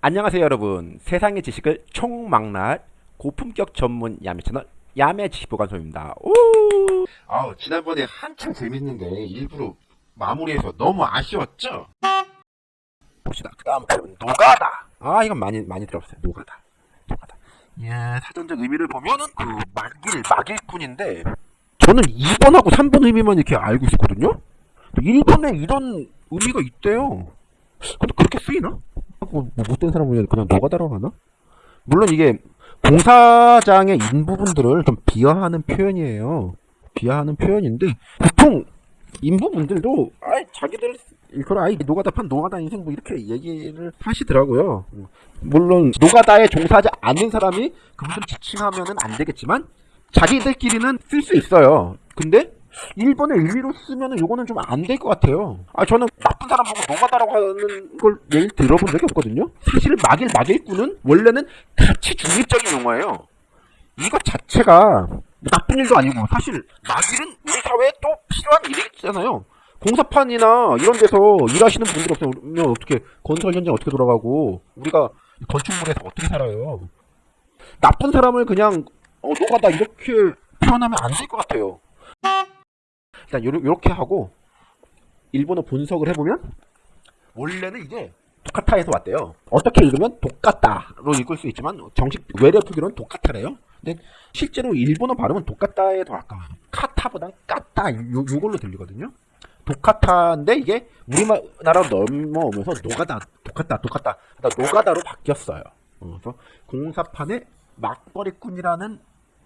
안녕하세요 여러분. 세상의 지식을 총망라할 고품격 전문 야매 채널 야매 지식보관소입니다. 오! 아우 지난번에 한참 재밌는데 일부러 마무리해서 너무 아쉬웠죠? 봅시다. 그 다음 노가다. 아 이건 많이 많이 들어봤어요. 노가다. 노가다. 예 사전적 의미를 보면은 그 막일 막일꾼인데 저는 2번하고 3번 의미만 이렇게 알고 있었거든요? 1번에 이런 의미가 있대요. 근데 그렇게 쓰이나? 뭐, 뭐 못된 사람 보면 그냥 노가다라고 하나? 물론 이게 공사장의 인부분들을 좀 비하하는 표현이에요. 비하하는 표현인데 보통 인부분들도 아이 자기들 이걸 아이 노가다 판 노가다 인생 뭐 이렇게 얘기를 하시더라고요. 물론 노가다에 종사하지 않는 사람이 그분들 지칭하면은 안 되겠지만 자기들끼리는 쓸 수 있어요. 근데 1번에 의미로 쓰면은 요거는 좀 안 될 것 같아요. 아, 저는 나쁜 사람 보고 노가다라고 하는 걸 얘기 들어본 적이 없거든요. 사실 막일 막일꾼은 원래는 가치 중립적인 용어예요. 이것 자체가 나쁜 일도 아니고 사실 막일은 우리 사회에 또 필요한 일이잖아요. 공사판이나 이런 데서 일하시는 분들 없으면 어떻게 건설 현장 어떻게 돌아가고 우리가 건축물에서 어떻게 살아요? 나쁜 사람을 그냥 어, 노가다 이렇게 표현하면 안 될 것 같아요. 일단 요렇게 하고 일본어 분석을 해보면 원래는 이게 도카타에서 왔대요. 어떻게 읽으면 도카타로 읽을 수 있지만 정식 외래 표기로는 도카타래요. 근데 실제로 일본어 발음은 도카타에 더 가까워요. 카타보단 까타 요, 요걸로 들리거든요. 도카타인데 이게 우리나라로 넘어오면서 노가다, 도카타, 도카타, 그러니까 노가다로 바뀌었어요. 어, 그래서 공사판의 막벌이꾼이라는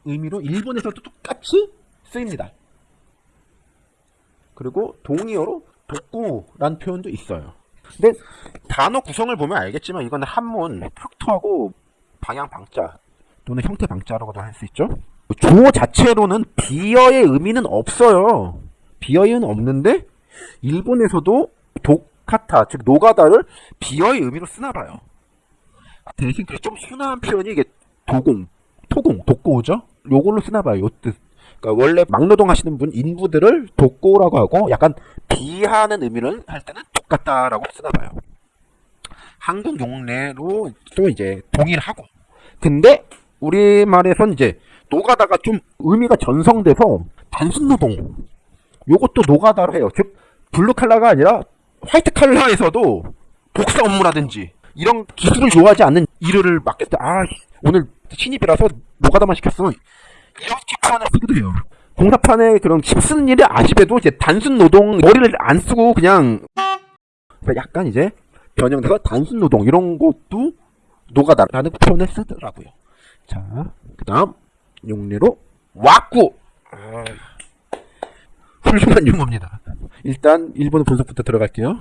의미로 일본에서도 똑같이 쓰입니다. 그리고 동의어로 독구란 표현도 있어요. 근데 단어 구성을 보면 알겠지만 이거는 한문 흑토하고 방향 방자 또는 형태 방자라고도 할 수 있죠. 주어 자체로는 비어의 의미는 없어요. 비어는 없는데 일본에서도 도카타 즉 노가다를 비어의 의미로 쓰나 봐요. 대신 좀 순화한 표현이 이게 도공, 토공, 독고죠. 요걸로 쓰나 봐요. 요 뜻. 그러니까 원래 막노동 하시는 분 인부들을 독고라고 하고 약간 비하는 의미를 할 때는 똑같다라고 쓰나 봐요. 한국 용례로 또 이제 동일하고. 근데 우리말에선 이제 노가다가 좀 의미가 전성돼서 단순 노동 요것도 노가다로 해요. 즉 블루 칼라가 아니라 화이트 칼라에서도 복사 업무라든지 이런 기술을 요하지 않는 일을 맡겠다. 아 오늘 신입이라서 노가다만 시켰으면 이렇게 표현을 쓰기도 해요. 공사판에 그런 힘 쓰는 일이 아니라 해도 이제 단순 노동 머리를 안 쓰고 그냥 약간 이제 변형돼서 단순 노동 이런 것도 노가다라는 표현을 쓰더라고요. 자, 그 다음 용례로 왁구 아, 훌륭한 용어입니다. 일단 일본어 분석부터 들어갈게요.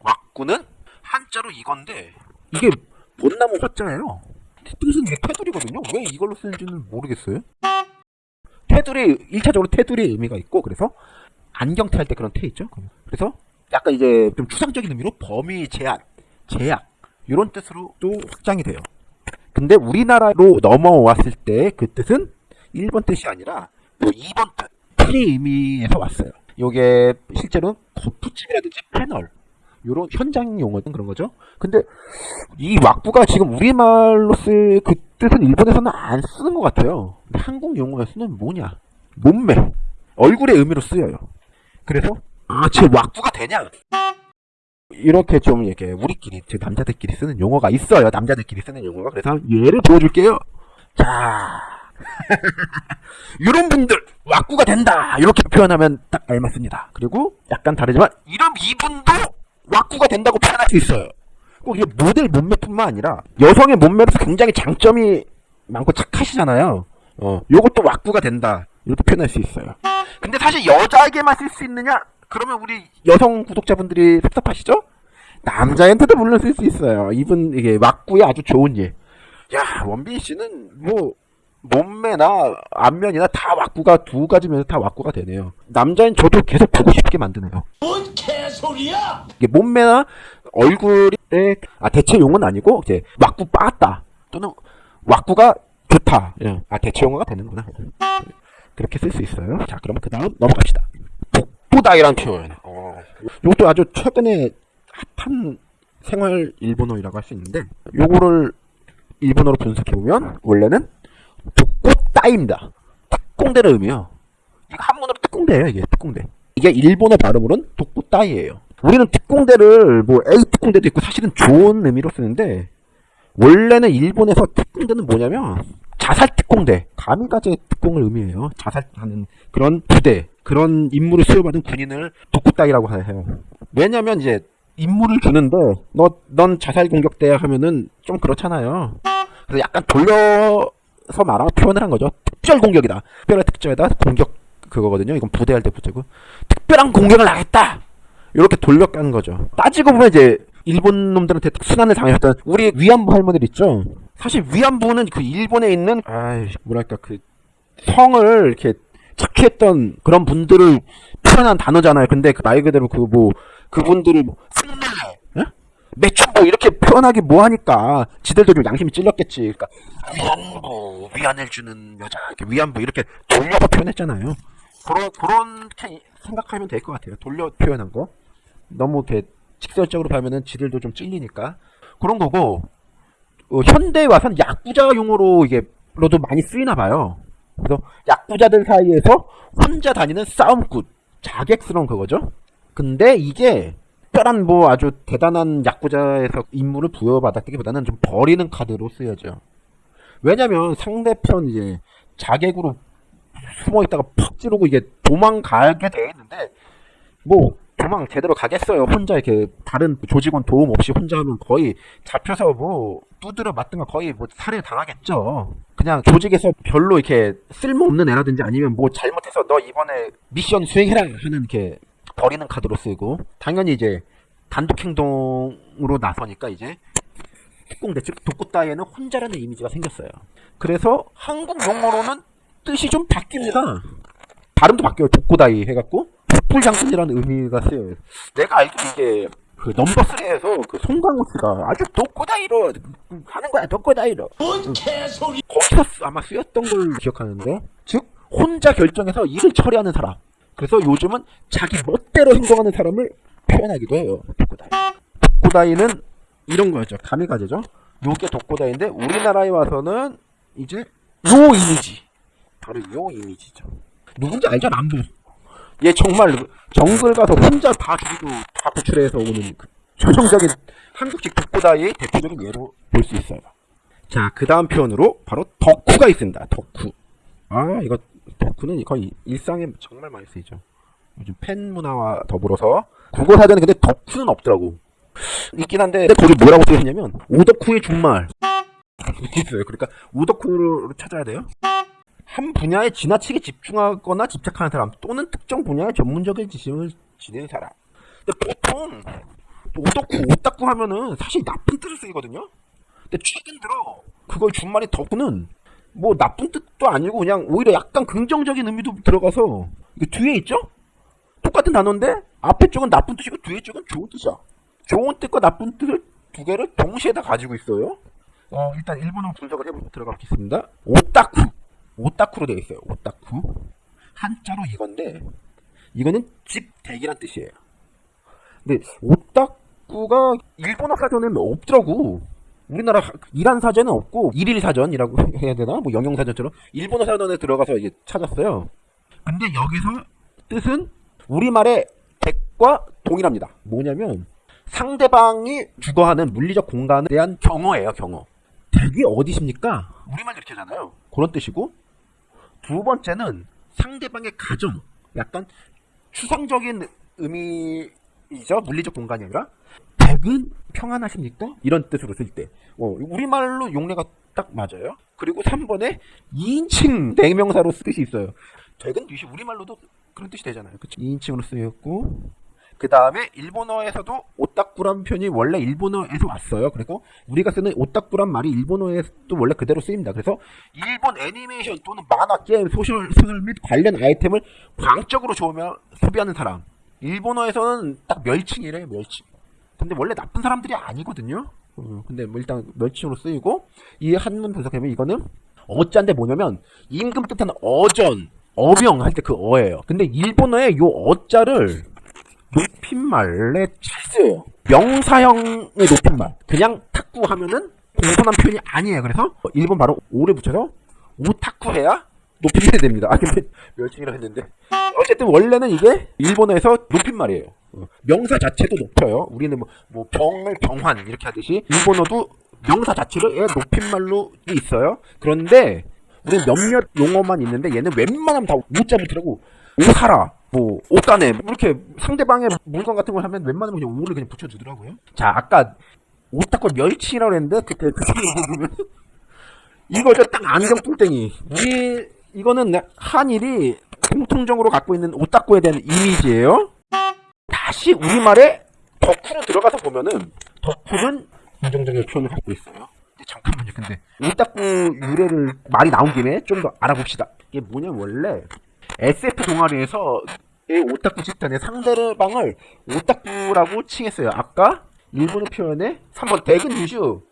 왁구는 한자로 이건데 이게 벚나무 화자예요. 뜻은 이게 테두리거든요. 왜 이걸로 쓰는지는 모르겠어요. 테두리 1차적으로 테두리의 의미가 있고 그래서 안경테 할 때 그런 테 있죠. 그래서 약간 이제 좀 추상적인 의미로 범위 제한, 제약 이런 뜻으로도 확장이 돼요. 근데 우리나라로 넘어왔을 때 그 뜻은 1번 뜻이 아니라 뭐 2번 뜻, 풀이 의미에서 왔어요. 요게 실제로 거푸집이라든지 패널 요런 현장 용어든 그런 거죠. 근데 이 왁구가 지금 우리말로 쓸그 뜻은 일본에서는 안 쓰는 것 같아요. 근데 한국 용어에서는 뭐냐? 몸매, 얼굴의 의미로 쓰여요. 그래서 아, 제 왁구가 되냐? 이렇게 좀 이렇게 우리끼리 즉 남자들끼리 쓰는 용어가 있어요. 남자들끼리 쓰는 용어가 그래서 예를 보여줄게요. 자, 이런 분들 왁구가 된다 이렇게 표현하면 딱 알맞습니다. 그리고 약간 다르지만 이런 이분도 왁구가 된다고 표현할 수 있어요. 꼭 이게 모델 몸매뿐만 아니라 여성의 몸매로서 굉장히 장점이 많고 착하시잖아요. 어, 요것도 왁구가 된다. 이렇게 표현할 수 있어요. 근데 사실 여자에게만 쓸 수 있느냐? 그러면 우리 여성 구독자분들이 섭섭하시죠? 남자한테도 물론 쓸 수 있어요. 이분 이게 왁구의 아주 좋은 예. 야 원빈 씨는 뭐 몸매나 안면이나 다 왁구가 두 가지 면에서 다 왁구가 되네요. 남자인 저도 계속 보고 싶게 만드네요. 뭔 개소리야! 이게 몸매나 얼굴에 아 대체 용어는 아니고 이제 왁구 빠았다 또는 왁구가 좋다. 예. 아 대체 용어가 되는구나. 그렇게 쓸 수 있어요. 자 그러면 그 다음 넘어갑시다. 복부다이란 표현. 어. 이것도 아주 최근에 핫한 생활 일본어라고 할 수 있는데 요거를 일본어로 분석해 보면 원래는 독고 따입니다. 특공대를 의미해요. 이거 한문으로 특공대예요, 이게 특공대. 이게 일본어 발음으로는 독고 따이예요. 우리는 특공대를 뭐 A 특공대도 있고 사실은 좋은 의미로 쓰는데 원래는 일본에서 특공대는 뭐냐면 자살 특공대, 가미가제 특공을 의미해요. 자살하는 그런 부대, 그런 임무를 수여받은 군인을 독고 따이라고 해요. 왜냐면 이제 임무를 주는데 너 넌 자살 공격대야 하면은 좀 그렇잖아요. 그래서 약간 돌려 서 말하면 표현을 한 거죠. 특별 공격이다. 특별한 특전에다 공격 그거거든요. 이건 부대할 때 부대고 특별한 공격을 하겠다. 이렇게 돌려 까는 거죠. 따지고 보면 이제 일본 놈들한테 순환을 당했던 우리 위안부 할머니들 있죠. 사실 위안부는 그 일본에 있는 아 뭐랄까 그 성을 이렇게 착취했던 그런 분들을 표현한 단어잖아요. 근데 그 말 그대로 그 뭐 그분들을 뭐 예? 매춘부 이렇게 표현하기 뭐하니까 지들도 좀 양심이 찔렸겠지. 그러니까 위안부 위안을 주는 여자 위안부 이렇게 돌려서 표현했잖아요. 그런 그렇게 생각하면 될 것 같아요. 돌려 표현한 거 너무 이렇게 직설적으로 보면은 지들도 좀 찔리니까 그런 거고 어, 현대에 와서는 야구자 용어로 이게 로도 많이 쓰이나 봐요. 그래서 야구자들 사이에서 혼자 다니는 싸움꾼, 자객스러운 그거죠. 근데 이게 특별한 뭐 아주 대단한 야구자에서 임무를 부여받았기보다는 좀 버리는 카드로 쓰여져. 왜냐면 상대편 이제 자객으로 숨어 있다가 팍 찌르고 이게 도망가게 돼 있는데 뭐 도망 제대로 가겠어요. 혼자 이렇게 다른 조직원 도움 없이 혼자 하면 거의 잡혀서 뭐 두드려 맞든가 거의 뭐 살해 당하겠죠. 그냥 조직에서 별로 이렇게 쓸모없는 애라든지 아니면 뭐 잘못해서 너 이번에 미션 수행해라 하는 이렇게 버리는 카드로 쓰고 당연히 이제 단독 행동으로 나서니까 이제 특공대 즉 독고 따위에는 혼자라는 이미지가 생겼어요. 그래서 한국 용어로는 뜻이 좀 바뀝니다. 발음도 바뀌어요. 독고다이 해갖고 독불장군이라는 의미가 쓰여요. 내가 알기로 이게 그 넘버 3에서 그 송강호 씨가 아주 독고다이로 하는 거야. 독고다이로. 뭔 개소리 거기서 쓰- 아마 쓰였던 걸 기억하는데 즉 혼자 결정해서 일을 처리하는 사람. 그래서 요즘은 자기 멋대로 행동하는 사람을 표현하기도 해요. 독고다이. 독고다이는 이런 거였죠. 가미가제죠. 요게 독고다이인데 우리나라에 와서는 이제 요 이미지. 바로 요 이미지죠. 누군지 알죠? 남부. 얘 정말 정글 가서 혼자 다 죽이고 다 구출해서 오는 그 전형적인 한국식 독고다이의 대표적인 예로 볼 수 있어요. 자, 그 다음 표현으로 바로 덕후가 있습니다. 덕후. 아, 이거 덕후는 거의 일상에 정말 많이 쓰이죠. 요즘 팬 문화와 더불어서 국어 사전에 근데 덕후는 없더라고. 있긴 한데 근데 거기 뭐라고 쓰여있냐면 오덕후의 준말 있어요. 그러니까 오덕후를 찾아야 돼요. 한 분야에 지나치게 집중하거나 집착하는 사람 또는 특정 분야의 전문적인 지식을 지니는 사람. 근데 보통 오덕후, 오딱구 하면은 사실 나쁜 뜻을 쓰이거든요. 근데 최근 들어 그걸 준말이 덕후는 뭐 나쁜 뜻도 아니고 그냥 오히려 약간 긍정적인 의미도 들어가서 이게 뒤에 있죠? 똑같은 단어인데 앞에 쪽은 나쁜 뜻이고 뒤에 쪽은 좋은 뜻이야. 좋은 뜻과 나쁜 뜻을 두 개를 동시에 다 가지고 있어요. 어, 일단 일본어 분석을 해보 들어가겠습니다. 오타쿠. 오타쿠로 되어 있어요. 오타쿠. 한자로 이건데 이거는 집 대기란 뜻이에요. 근데 오타쿠가 일본어 사전에는 없더라고. 우리나라 일한 사전은 없고 일일 사전이라고 해야 되나? 뭐 영영 사전처럼 일본어 사전에 들어가서 이제 찾았어요. 근데 여기서 뜻은 우리말의 댁과 동일합니다. 뭐냐면 상대방이 주거하는 물리적 공간에 대한 경어예요, 경어. 댁이 어디십니까? 우리말 이렇게 하잖아요. 그런 뜻이고 두 번째는 상대방의 가정, 약간 추상적인 의미이죠. 물리적 공간이 아니라 댁은 평안하십니까? 이런 뜻으로 쓸 때. 어, 우리말로 용례가 딱 맞아요. 그리고 3번에 2인칭 대명사로 쓸 뜻이 있어요. 댁은 유시 우리말로도 그런 뜻이 되잖아요. 그쵸? 2인칭으로 쓰였고 그 다음에 일본어에서도 오타쿠란 표현이 원래 일본어에서 왔어요. 그리고 우리가 쓰는 오타쿠란 말이 일본어에서도 원래 그대로 쓰입니다. 그래서 일본 애니메이션 또는 만화, 게임, 소셜, 소설 및 관련 아이템을 광적으로 쫓으며 소비하는 사람. 일본어에서는 딱 멸칭이래요, 멸칭. 근데 원래 나쁜 사람들이 아니거든요. 어, 근데 뭐 일단 멸칭으로 쓰이고 이 한문 분석해보면 이거는 어자인데 뭐냐면 임금 뜻하는 어전, 어명 할 때 그 어예요. 근데 일본어에 요 어자를 높임말에 잘 쓰여요. 명사형의 높임말. 그냥 탁구 하면은 공손한 표현이 아니에요. 그래서 일본 바로 오를 붙여서 오타쿠 해야 높임말이 됩니다. 아 근데 멸칭이라 했는데 어쨌든 원래는 이게 일본어에서 높임말이에요. 어, 명사 자체도 높여요. 우리는 뭐, 뭐 병을 병환 이렇게 하듯이 일본어도 명사 자체를 예, 높임말로 있어요. 그런데 우리는 몇몇 용어만 있는데 얘는 웬만하면 다 오자 붙이라고 오사라 뭐 옷가네 뭐 이렇게 상대방의 물건 같은 걸 하면 웬만하면 그냥 오를 그냥 붙여주더라고요. 자 아까 오타쿠 멸치라고 했는데 그때 그 이거죠 딱 안경 뚱땡이 우리 이거는 한일이 공통적으로 갖고 있는 오타쿠에 대한 이미지예요. 다시 우리말에 덕후로 들어가서 보면은 덕후는 긍정적인 표현을 갖고 있어요. 잠깐만요. 근데 오타쿠 유래를 말이 나온 김에 좀 더 알아봅시다. 이게 뭐냐면 원래 SF 동아리에서 이 오타쿠 집단의 상대방을 오타쿠라고 칭했어요. 아까 일본어 표현에 3번 대근 유슈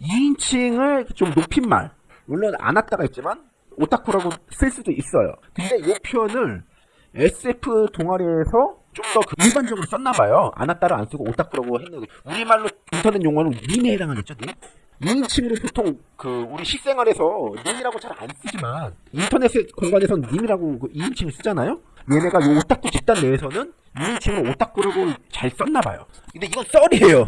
2인칭을 좀 높임말 물론 안았다가 있지만 오타쿠라고 쓸 수도 있어요. 근데 이 표현을 SF 동아리에서 좀더 그 일반적으로 썼나봐요. 안았다를 안 쓰고 오타쿠라고 했는데 우리말로 인터넷 용어는 님에 해당하겠죠, 님? 2인칭으로 보통 그 우리 실생활에서 님이라고 잘 안 쓰지만 인터넷 공간에서는 님이라고 그 2인칭을 쓰잖아요. 얘네가 요 오타쿠 집단 내에서는 2인칭으로 오타쿠라고 잘 썼나봐요. 근데 이건 썰이에요.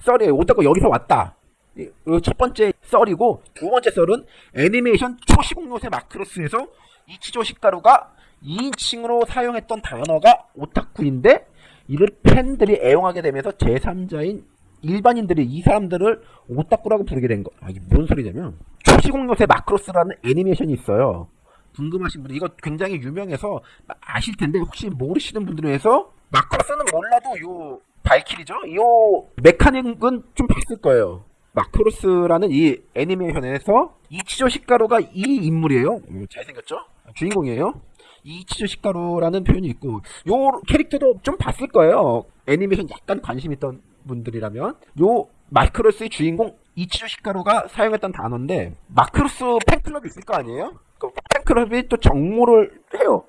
썰이에요. 오타쿠 여기서 왔다. 이- 이첫 번째 썰이고 두 번째 썰은 애니메이션 초시공 요새 마크로스에서 이치조 식가루가 2인칭으로 사용했던 단어가 오타쿠인데 이를 팬들이 애용하게 되면서 제3자인 일반인들이 이 사람들을 오타쿠라고 부르게 된 거. 아, 이게 뭔 소리냐면 초시공 요새 마크로스라는 애니메이션이 있어요. 궁금하신 분들 이거 굉장히 유명해서 아실 텐데 혹시 모르시는 분들을 위해서 마크로스는 몰라도 요 발키리죠? 요 메카닉은 좀 봤을 거예요. 마크로스라는 이 애니메이션에서 이치조 히카루가 이 인물이에요. 음, 잘생겼죠? 주인공이에요. 이치조 히카루라는 표현이 있고 요 캐릭터도 좀 봤을 거예요. 애니메이션 약간 관심 있던 분들이라면 요 마크로스의 주인공 이치조 히카루가 사용했던 단어인데 마크로스 팬클럽이 있을 거 아니에요? 그 팬클럽이 또 정모를 해요.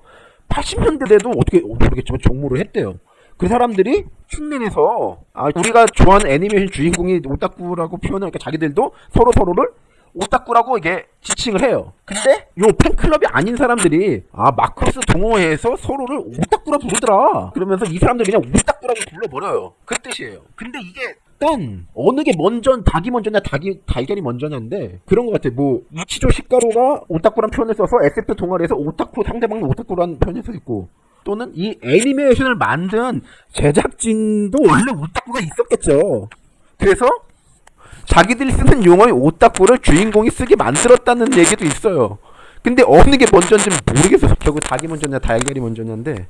80년대에도 어떻게 모르겠지만 정모를 했대요. 그 사람들이 흉내내서 아, 우리가 좋아하는 애니메이션 주인공이 오타쿠라고 표현하니까 자기들도 서로 서로를 오타쿠라고 이게 지칭을 해요. 근데 요 팬클럽이 아닌 사람들이 아 마크로스 동호회에서 서로를 오타쿠라 부르더라. 그러면서 이 사람들 그냥 오타쿠라고 불러버려요. 그 뜻이에요. 근데 이게 일단 어느 게 먼저 닭이 먼저냐 닭이 달걀이 먼저냐인데 그런 것 같아. 뭐 이치조 식가루가 오타쿠란 표현을 써서 SF 동아리에서 오타쿠 상대방을 오타쿠라는 표현을 써 있고 또는 이 애니메이션을 만든 제작진도 원래 오타쿠가 있었겠죠. 그래서 자기들이 쓰는 용어의 오타쿠를 주인공이 쓰게 만들었다는 얘기도 있어요. 근데 어느 게 먼저인지 모르겠어요. 결국 닭이 먼저냐 달걀이 먼저냐인데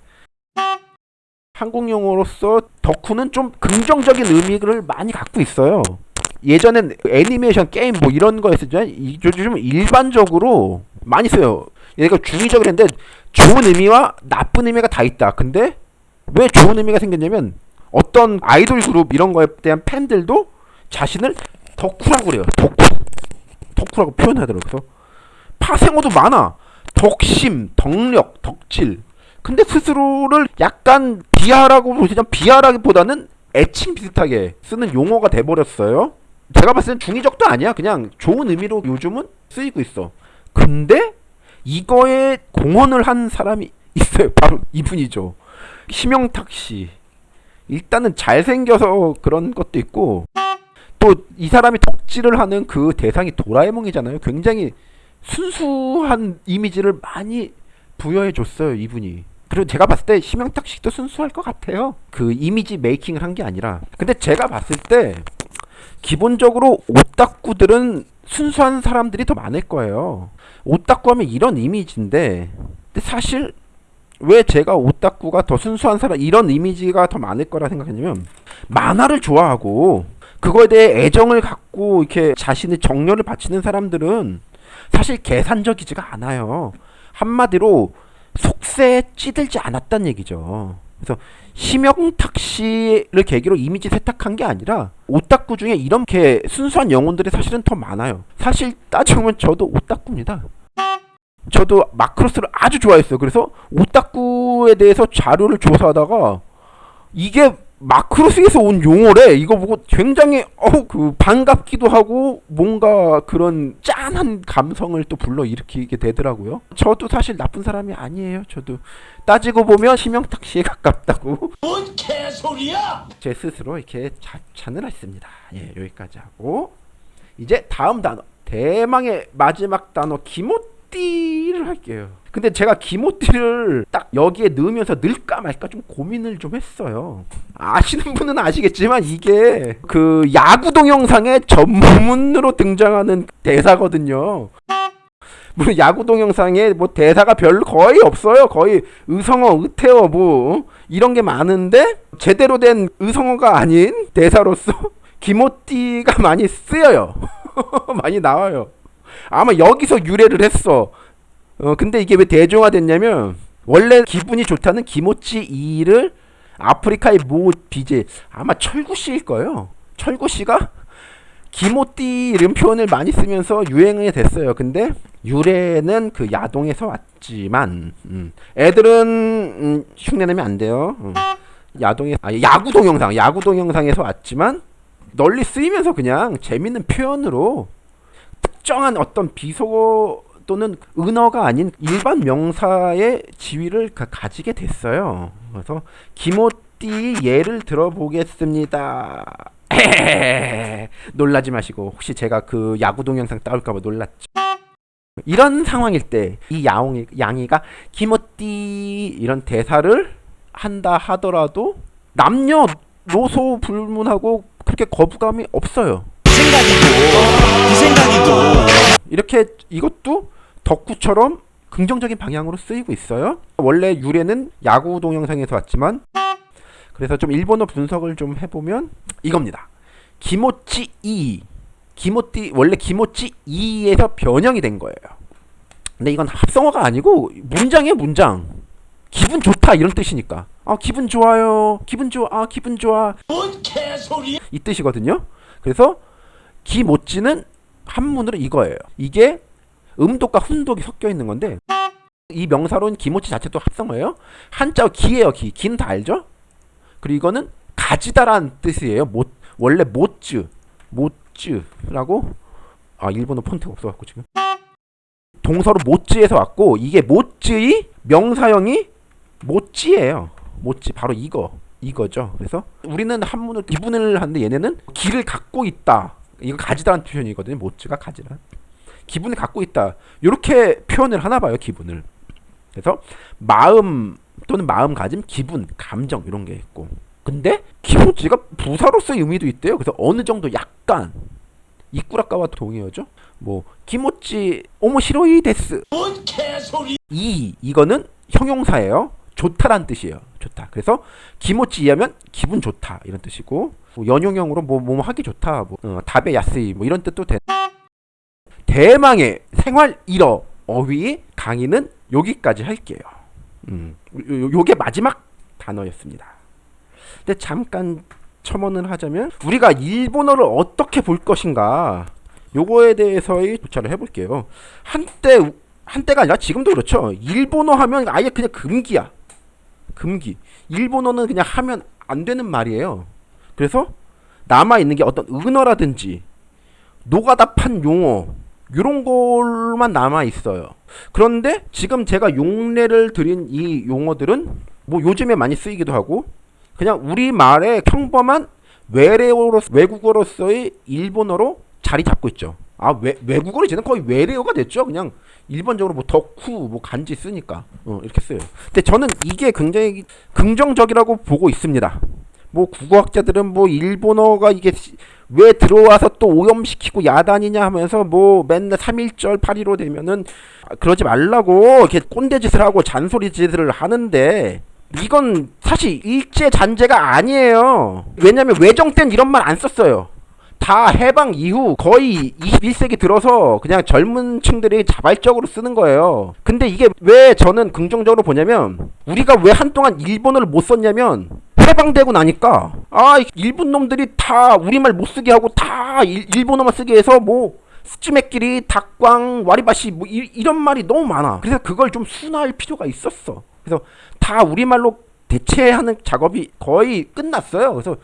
한국 용어로서 덕후는 좀 긍정적인 의미를 많이 갖고 있어요. 예전엔 애니메이션 게임 뭐 이런. 이- 요즘 일반적으로 많이 써요. 얘가 중의적으로 했는데 좋은 의미와 나쁜 의미가 다 있다. 근데 왜 좋은 의미가 생겼냐면 어떤 아이돌 그룹 이런 거에 대한 팬들도 자신을 덕후라고 그래요. 덕후. 덕후라고 표현하더라고요. 파생어도 많아. 덕심, 덕력, 덕질. 근데 스스로를 약간 비하라고 보시면 비하라기보다는 애칭 비슷하게 쓰는 용어가 돼버렸어요. 제가 봤을 땐 중의적도 아니야. 그냥 좋은 의미로 요즘은 쓰이고 있어. 근데 이거에 공헌을 한 사람이 있어요. 바로 이분이죠. 심영탁 씨. 일단은 잘생겨서 그런 것도 있고 또 이 사람이 덕질을 하는 그 대상이 도라에몽이잖아요. 굉장히 순수한 이미지를 많이 부여해 줬어요, 이분이. 그리고 제가 봤을 때 심영탁 씨도 순수할 것 같아요. 그 이미지 메이킹을 한 게 아니라. 근데 제가 봤을 때 기본적으로 오타쿠들은 순수한 사람들이 더 많을 거예요. 오타쿠 하면 이런 이미지인데 근데 사실 왜 제가 오타쿠가 더 순수한 사람 이런 이미지가 더 많을 거라 생각했냐면 만화를 좋아하고 그거에 대해 애정을 갖고 이렇게 자신의 정열을 바치는 사람들은 사실 계산적이지가 않아요. 한마디로 속세에 찌들지 않았단 얘기죠. 그래서 심영탁 씨를 계기로 이미지 세탁한 게 아니라 오타쿠 중에 이렇게 순수한 영혼들이 사실은 더 많아요. 사실 따지면 저도 오타쿠입니다. 저도 마크로스를 아주 좋아했어요. 그래서 오타쿠에 대해서 자료를 조사하다가 이게 마크로스에서 온 용어래. 이거 보고 굉장히 어그 반갑기도 하고 뭔가 그런 짠한 감성을 또 불러 일으키게 되더라고요. 저도 사실 나쁜 사람이 아니에요. 저도 따지고 보면 심영탁 씨에 가깝다고 뭔 개소리야? 제 스스로 이렇게 자찬을 했습니다. 예, 여기까지 하고 이제 다음 단어 대망의 마지막 단어 기모 띠를 할게요. 근데 제가 기모띠를 딱 여기에 넣으면서 넣을까 말까 좀 고민을 좀 했어요. 아시는 분은 아시겠지만 이게 그 야구 동영상의 전문으로 등장하는 대사거든요. 물론 야구 동영상에 뭐 대사가 별로 거의 없어요. 거의 의성어, 의태어 뭐 이런 게 많은데 제대로 된 의성어가 아닌 대사로서 기모띠가 많이 쓰여요. 많이 나와요. 아마 여기서 유래를 했어. 어 근데 이게 왜 대중화됐냐면 원래 기분이 좋다는 기모찌 이를 아프리카의 모 BJ 아마 철구 씨일 거예요. 철구 씨가 기모띠 이런 표현을 많이 쓰면서 유행이 됐어요. 근데 유래는 그 야동에서 왔지만 음, 애들은 음, 흉내내면 안 돼요. 음. 야동에 아 야구 동영상 야구 동영상에서 왔지만 널리 쓰이면서 그냥 재밌는 표현으로 특정한 어떤 비속어 또는 은어가 아닌 일반 명사의 지위를 가, 가지게 됐어요. 그래서 기모띠 예를 들어보겠습니다. 놀라지 마시고 혹시 제가 그 야구 동영상 따올까봐 놀랐죠. 이런 상황일 때 이 야옹이 양이가 기모띠 이런 대사를 한다 하더라도 남녀 노소 불문하고 그렇게 거부감이 없어요. 이 생각이고 이렇게 이것도 덕후처럼 긍정적인 방향으로 쓰이고 있어요. 원래 유래는 야구 동영상에서 왔지만 그래서 좀 일본어 분석을 좀 해보면 이겁니다. 기모찌 이 기모띠 원래 기모찌 이에서 변형이 된 거예요. 근데 이건 합성어가 아니고 문장이에요 문장. 기분 좋다 이런 뜻이니까. 아 기분 좋아요. 기분 좋아. 아 기분 좋아. 뭔 개소리야? 이 뜻이거든요. 그래서 기모찌는 한문으로 이거예요. 이게 음독과 훈독이 섞여 있는 건데 이 명사로는 기모찌 자체도 합성어예요. 한자 기예요. 기. 기는 다 알죠? 그리고 이거는 가지다라는 뜻이에요. 못 원래 못즈 못즈라고 아 일본어 폰트가 없어갖고 지금 동서로 못즈에서 왔고 이게 못즈의 명사형이 못지예요. 못지 바로 이거 이거죠. 그래서 우리는 한문을 기분을 하는데 얘네는 기를 갖고 있다. 이거 가지다라는 표현이거든요. 못지가 가지라. 기분을 갖고 있다. 이렇게 표현을 하나 봐요. 기분을. 그래서 마음 또는 마음가짐, 기분, 감정 이런 게 있고. 근데 기모찌가 부사로서의 의미도 있대요. 그래서 어느 정도 약간 이꾸라카와 동의어죠. 뭐 기모찌 오모 시로이 데스 뭔 개소리? 이 이거는 형용사예요. 좋다란 뜻이에요. 좋다. 그래서 기모찌 이하면 기분 좋다 이런 뜻이고 뭐 연용형으로 뭐 뭐 하기 좋다. 뭐 어, 다베 야스이 뭐 이런 뜻도 돼. 대망의 생활 일어 어휘 강의는 여기까지 할게요. 음, 요, 요- 요게 마지막 단어였습니다. 근데 잠깐 첨언을 하자면 우리가 일본어를 어떻게 볼 것인가 요거에 대해서의 조차를 해볼게요. 한때 한때가 아니라 지금도 그렇죠. 일본어 하면 아예 그냥 금기야. 금기. 일본어는 그냥 하면 안 되는 말이에요. 그래서 남아 있는 게 어떤 은어라든지 노가다 판 용어 이런 걸만 남아 있어요. 그런데 지금 제가 용례를 드린 이 용어들은 뭐 요즘에 많이 쓰이기도 하고 그냥 우리 말의 평범한 외래어로 외국어로서의 일본어로 자리 잡고 있죠. 아 외, 외국어로 이제는 거의 외래어가 됐죠. 그냥 일반적으로 뭐 덕후 뭐 간지 쓰니까 어, 이렇게 써요. 근데 저는 이게 굉장히 긍정적이라고 보고 있습니다. 뭐 국어학자들은 뭐 일본어가 이게 시- 왜 들어와서 또 오염시키고 야단이냐 하면서 뭐 맨날 3.1절 8.15 되면은 아, 그러지 말라고 이렇게 꼰대짓을 하고 잔소리짓을 하는데 이건 사실 일제 잔재가 아니에요. 왜냐면 외정 땐 이런 말 안 썼어요. 다 해방 이후 거의 21세기 들어서 그냥 젊은 층들이 자발적으로 쓰는 거예요. 근데 이게 왜 저는 긍정적으로 보냐면 우리가 왜 한동안 일본어를 못 썼냐면 해방되고 나니까 아 일본 놈들이 다 우리말 못 쓰게 하고 다 일, 일본어만 쓰게 해서 뭐 스즈메끼리 닭광 와리바시 뭐 이, 이런 말이 너무 많아. 그래서 그걸 좀 순화할 필요가 있었어. 그래서 다 우리말로 대체하는 작업이 거의 끝났어요. 그래서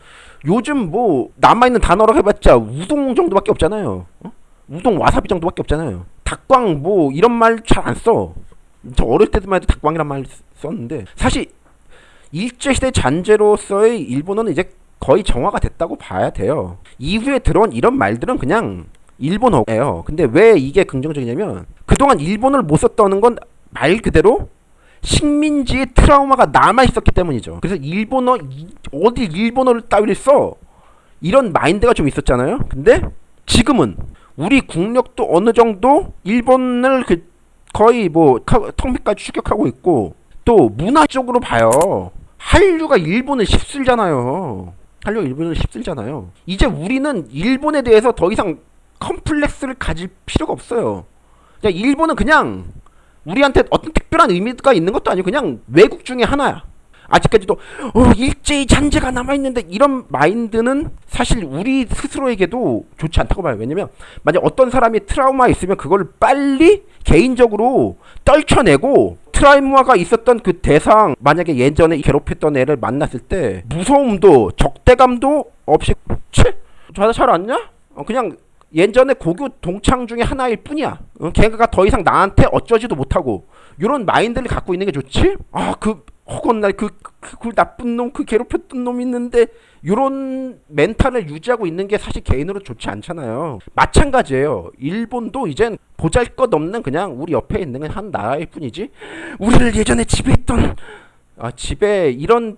요즘 뭐 남아있는 단어라고 해봤자 우동 정도밖에 없잖아요. 어? 우동 와사비 정도밖에 없잖아요. 닭광 뭐 이런 말 잘 안 써. 저 어릴 때만 해도 닭광이란 말 썼는데 사실 일제시대 잔재로서의 일본어는 이제 거의 정화가 됐다고 봐야 돼요. 이후에 들어온 이런 말들은 그냥 일본어예요. 근데 왜 이게 긍정적이냐면 그동안 일본어를 못 썼다는 건 말 그대로 식민지의 트라우마가 남아 있었기 때문이죠. 그래서 일본어 이- 어디 일본어를 따위를 써 이런 마인드가 좀 있었잖아요. 근데 지금은 우리 국력도 어느 정도 일본을 그 거의 뭐 카- 턱밑까지 추격하고 있고 또 문화적으로 봐요. 한류가 일본을 휩쓸잖아요. 한류가 일본을 휩쓸잖아요. 이제 우리는 일본에 대해서 더 이상 컴플렉스를 가질 필요가 없어요. 그냥 일본은 그냥 우리한테 어떤 특별한 의미가 있는 것도 아니고 그냥 외국 중에 하나야. 아직까지도 어, 일제히 잔재가 남아 있는데 이런 마인드는 사실 우리 스스로에게도 좋지 않다고 봐요. 왜냐면 만약 어떤 사람이 트라우마 있으면 그걸 빨리 개인적으로 떨쳐내고 트라우마가 있었던 그 대상 만약에 예전에 괴롭혔던 애를 만났을 때 무서움도 적대감도 없이 채 자다 잘 왔냐? 어, 그냥 예전에 고교 동창 중에 하나일 뿐이야. 어, 걔가 더 이상 나한테 어쩌지도 못하고 이런 마인드를 갖고 있는 게 좋지? 아그 허건 날그 그, 그 나쁜 놈 그 괴롭혔던 놈 있는데 이런 멘탈을 유지하고 있는 게 사실 개인으로 좋지 않잖아요. 마찬가지예요. 일본도 이젠 보잘것없는 그냥 우리 옆에 있는 한 나라일 뿐이지. 우리를 예전에 지배했던 아 집에 이런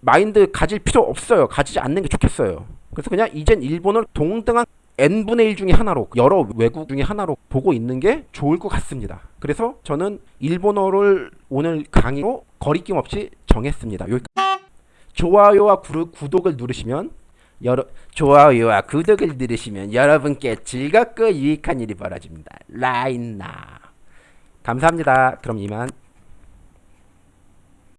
마인드 가질 필요 없어요. 가지지 않는 게 좋겠어요. 그래서 그냥 이젠 일본을 동등한 n분의 1 중에 하나로 여러 외국 중에 하나로 보고 있는 게 좋을 것 같습니다. 그래서 저는 일본어를 오늘 강의로 거리낌 없이 정했습니다. 여기 좋아요와 구르, 구독을 누르시면 여러 좋아요와 구독을 누르시면 여러분께 즐겁고 유익한 일이 벌어집니다. 라인나 감사합니다. 그럼 이만